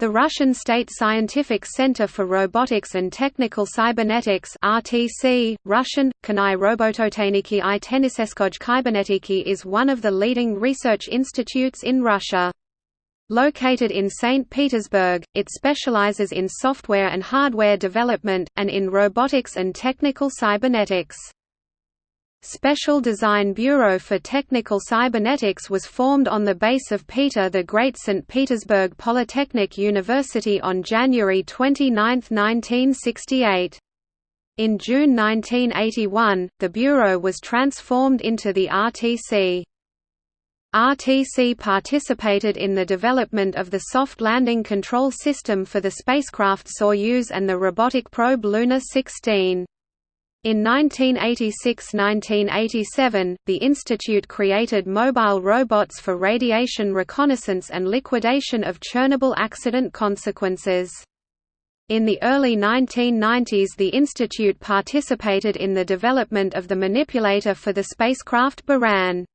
The Russian State Scientific Center for Robotics and Technical Cybernetics RTC, Russian, Kanai Robototeniki i Tenniseskoj Kybernetiki is one of the leading research institutes in Russia. Located in St. Petersburg, it specializes in software and hardware development, and in robotics and technical cybernetics. Special Design Bureau for Technical Cybernetics was formed on the base of Peter the Great St. Petersburg Polytechnic University on January 29, 1968. In June 1981, the Bureau was transformed into the RTC. RTC participated in the development of the soft landing control system for the spacecraft Soyuz and the robotic probe Luna 16. In 1986–1987, the institute created mobile robots for radiation reconnaissance and liquidation of Chernobyl accident consequences. In the early 1990s the institute participated in the development of the manipulator for the spacecraft Buran.